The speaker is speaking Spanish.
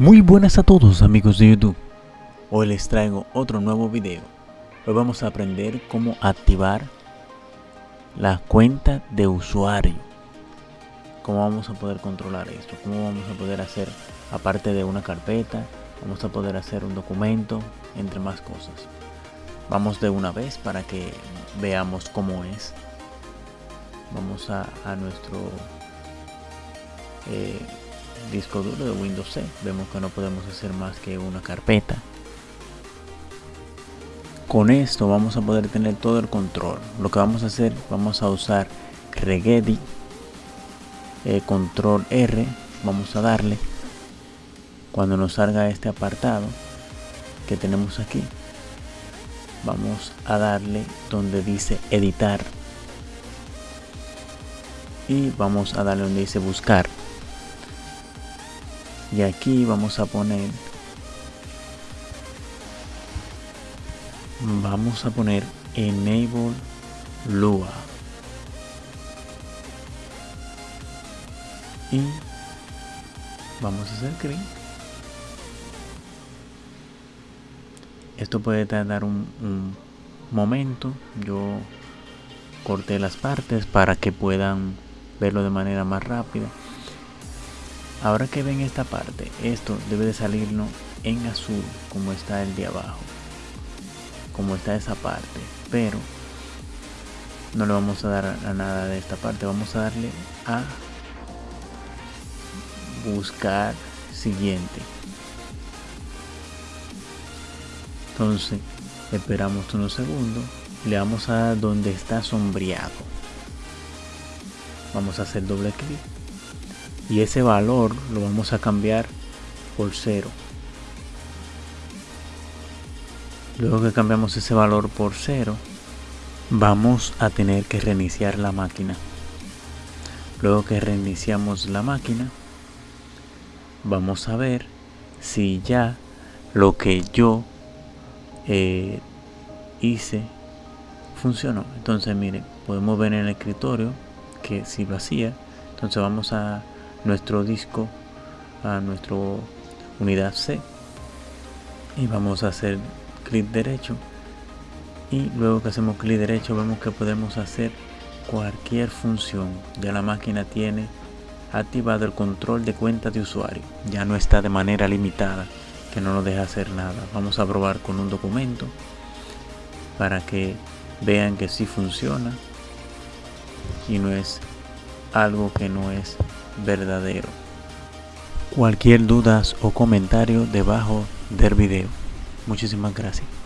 Muy buenas a todos amigos de YouTube. Hoy les traigo otro nuevo video. Hoy vamos a aprender cómo activar la cuenta de usuario. Cómo vamos a poder controlar esto. Cómo vamos a poder hacer, aparte de una carpeta, vamos a poder hacer un documento, entre más cosas. Vamos de una vez para que veamos cómo es. Vamos a, nuestro... Eh, disco duro de Windows C. Vemos que no podemos hacer más que una carpeta. Con esto vamos a poder tener todo el control. Lo que vamos a hacer, vamos a usar regedit, eh, control R, vamos a darle. Cuando nos salga este apartado que tenemos aquí, vamos a darle donde dice editar y vamos a darle donde dice buscar y aquí vamos a poner vamos a poner enable lua. Y vamos a hacer clic esto puede tardar un, un momento. Yo corté las partes para que puedan verlo de manera más rápida Ahora que ven esta parte, esto debe de salirnos en azul como está el de abajo. Como está esa parte. Pero no le vamos a dar a nada de esta parte. Vamos a darle a buscar siguiente. Entonces esperamos unos segundos. Le vamos a dar donde está sombreado. Vamos a hacer doble clic y ese valor lo vamos a cambiar por cero. Luego que cambiamos ese valor por cero vamos a tener que reiniciar la máquina. Luego que reiniciamos la máquina vamos a ver si ya lo que yo eh, hice funcionó. Entonces miren podemos ver en el escritorio que si lo hacía entonces vamos a nuestro disco a nuestra unidad C y vamos a hacer clic derecho. Y luego que hacemos clic derecho vemos que podemos hacer cualquier función. Ya la máquina tiene activado el control de cuenta de usuario. Ya no está de manera limitada que no nos deja hacer nada. Vamos a probar con un documento para que vean que sí funciona y no es algo que no es verdadero. Cualquier dudas o comentario debajo del video. Muchísimas gracias.